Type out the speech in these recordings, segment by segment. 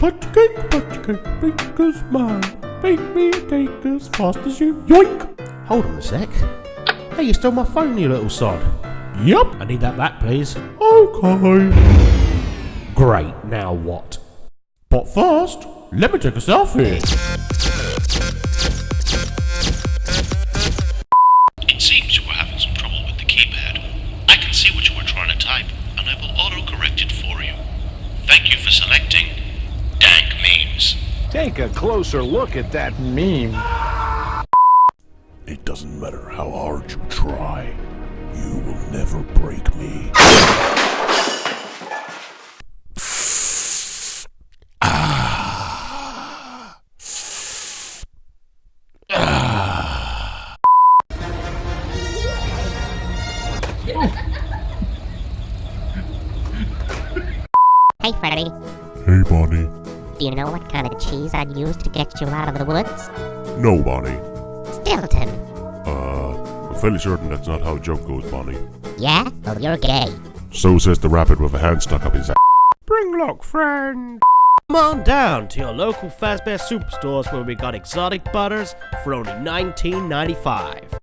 Punch cake, punch cake, make us mine. Bake me a cake as fast as you yoink. Hold on a sec. Hey, you stole my phone, you little sod. Yup. I need that back, please. Okay. Great, now what? But first, let me take a selfie. It seems you were having some trouble with the keypad. I can see what you were trying to type, and I will auto-correct it for you. Thank you for selecting Dank Memes. Take a closer look at that meme. It doesn't matter how hard you try, you will never break me. Hey, Freddy. Hey, Bonnie. Do you know what kind of cheese I'd use to get you out of the woods? No, Bonnie. Stilton. Uh, I'm fairly certain that's not how a joke goes, Bonnie. Yeah? Well, you're gay. So says the rabbit with a hand stuck up his ass. Bring luck, friend. Come on down to your local Fazbear Superstores where we got exotic butters for only $19.95.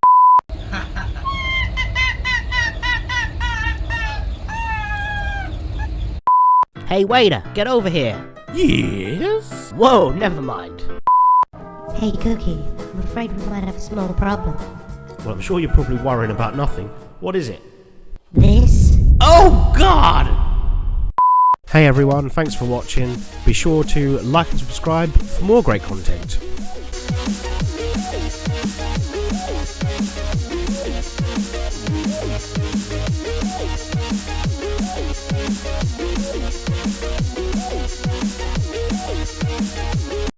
hey waiter, get over here. Yes? Whoa, never mind. Hey, Cookie. I'm afraid we might have a small problem. Well, I'm sure you're probably worrying about nothing. What is it? This? Oh God! Hey everyone, thanks for watching. Be sure to like and subscribe for more great content.